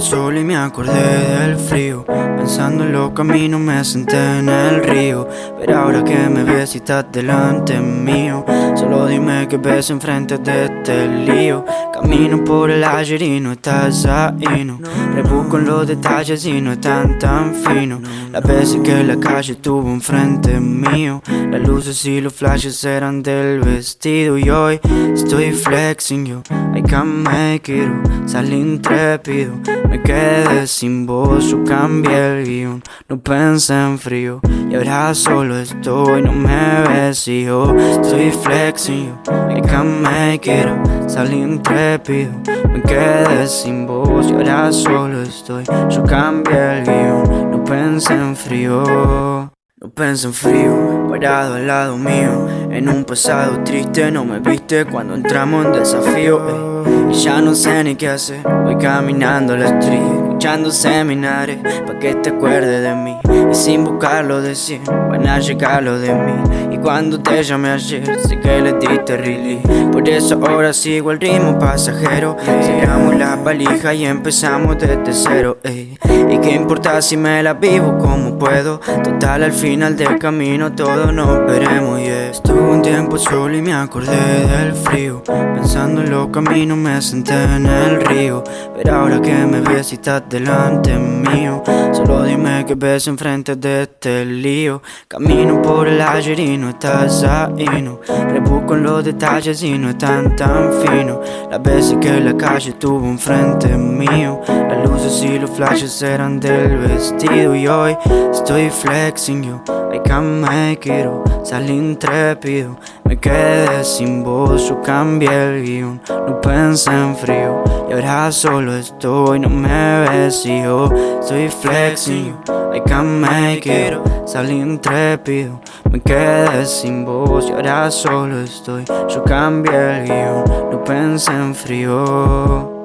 solo y me acordé del frío. Pensando en los caminos me senté en el río. Pero ahora que me ves y estás delante mío Solo dime que ves enfrente de este lío Camino por el ayer y no estás ahí, no. Rebusco en los detalles y no están tan finos. Las veces que la calle estuvo enfrente mío Las luces y los flashes eran del vestido Y hoy estoy flexing yo. I can make it, salí intrépido. Me quedé sin voz, yo cambié el guion. No pensé en frío y ahora solo estoy No me ves y yo estoy flexing yo. I can make it, salí intrépido. Me quedé sin voz y ahora solo estoy. Yo cambié el guion, no pensé en frío. No pensé en frío, parado al lado mío. En un pasado triste no me viste cuando entramos en desafío Y ya no sé ni qué hacer, voy caminando la street Escuchando seminares, pa' que te acuerdes de mí Y sin buscarlo decir, van a llegar lo de mí Y cuando te llamé ayer, sé que le diste really Por eso ahora sigo el ritmo pasajero Cerramos la valija y empezamos desde cero ey. Y qué importa si me la vivo como puedo Total al final del camino todos nos veremos yeah. Estuve un tiempo solo y me acordé del frío Pensando en los caminos me senté en el río Pero ahora que me ves y estás delante mío. Solo dime que ves enfrente de este lío. Camino por el ayer y no estás ahí, no. Rebusco en los detalles y no están tan finos Las veces que la calle estuvo enfrente mío. Las luces y los flashes eran del vestido Y hoy estoy flexing yo Can make it, salí intrépido. Me quedé sin voz, yo cambié el guion. No pensé en frío y ahora solo estoy No me ves. Y yo estoy flexing can make it, salí intrépido. Me quedé sin voz y ahora solo estoy. Yo cambié el guion, no pensé en frío.